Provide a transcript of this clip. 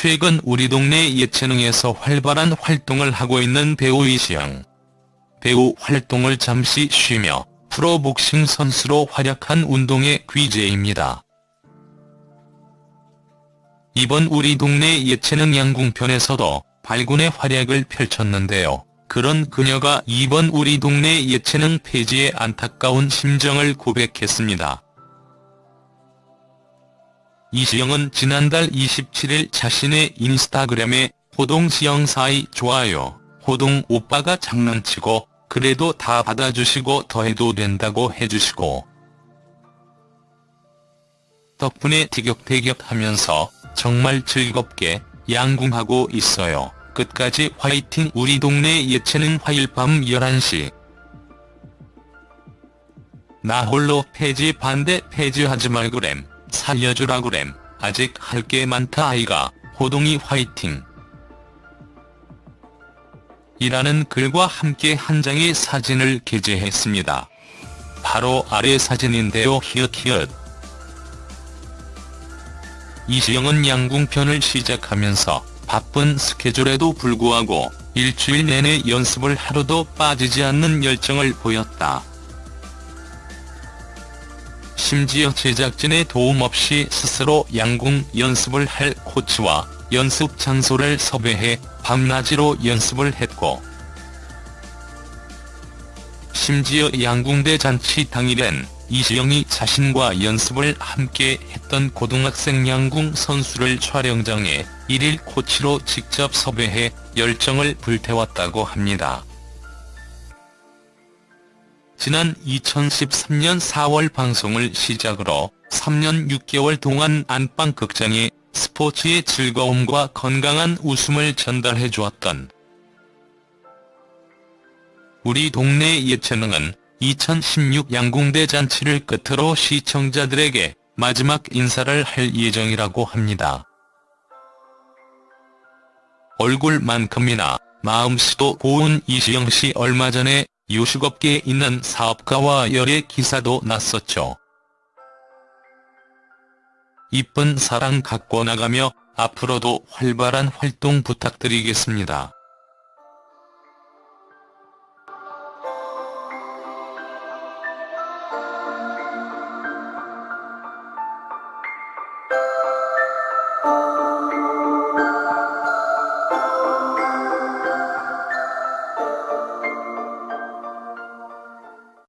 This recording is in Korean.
최근 우리 동네 예체능에서 활발한 활동을 하고 있는 배우 이시영. 배우 활동을 잠시 쉬며 프로복싱 선수로 활약한 운동의 귀재입니다. 이번 우리 동네 예체능 양궁편에서도 발군의 활약을 펼쳤는데요. 그런 그녀가 이번 우리 동네 예체능 폐지에 안타까운 심정을 고백했습니다. 이시영은 지난달 27일 자신의 인스타그램에 호동지영 사이 좋아요, 호동 오빠가 장난치고 그래도 다 받아주시고 더해도 된다고 해주시고 덕분에 티격태격하면서 정말 즐겁게 양궁하고 있어요. 끝까지 화이팅! 우리 동네 예체능 화요일 밤 11시. 나 홀로 폐지 반대 폐지하지 말그램 살려주라 그램. 아직 할 게 많다 아이가. 호동이 화이팅. 이라는 글과 함께 한 장의 사진을 게재했습니다. 바로 아래 사진인데요. 히읗히읗. 이시영은 양궁편을 시작하면서 바쁜 스케줄에도 불구하고 일주일 내내 연습을 하루도 빠지지 않는 열정을 보였다. 심지어 제작진의 도움 없이 스스로 양궁 연습을 할 코치와 연습 장소를 섭외해 밤낮으로 연습을 했고 심지어 양궁대 잔치 당일엔 이시영이 자신과 연습을 함께 했던 고등학생 양궁 선수를 촬영장에 일일 코치로 직접 섭외해 열정을 불태웠다고 합니다. 지난 2013년 4월 방송을 시작으로 3년 6개월 동안 안방극장에 스포츠의 즐거움과 건강한 웃음을 전달해 주었던 우리 동네 예체능은 2016 양궁대 잔치를 끝으로 시청자들에게 마지막 인사를 할 예정이라고 합니다. 얼굴만큼이나 마음씨도 고운 이시영 씨 얼마 전에 요식업계에 있는 사업가와 열애 기사도 났었죠. 이쁜 사랑 갖고 나가며 앞으로도 활발한 활동 부탁드리겠습니다.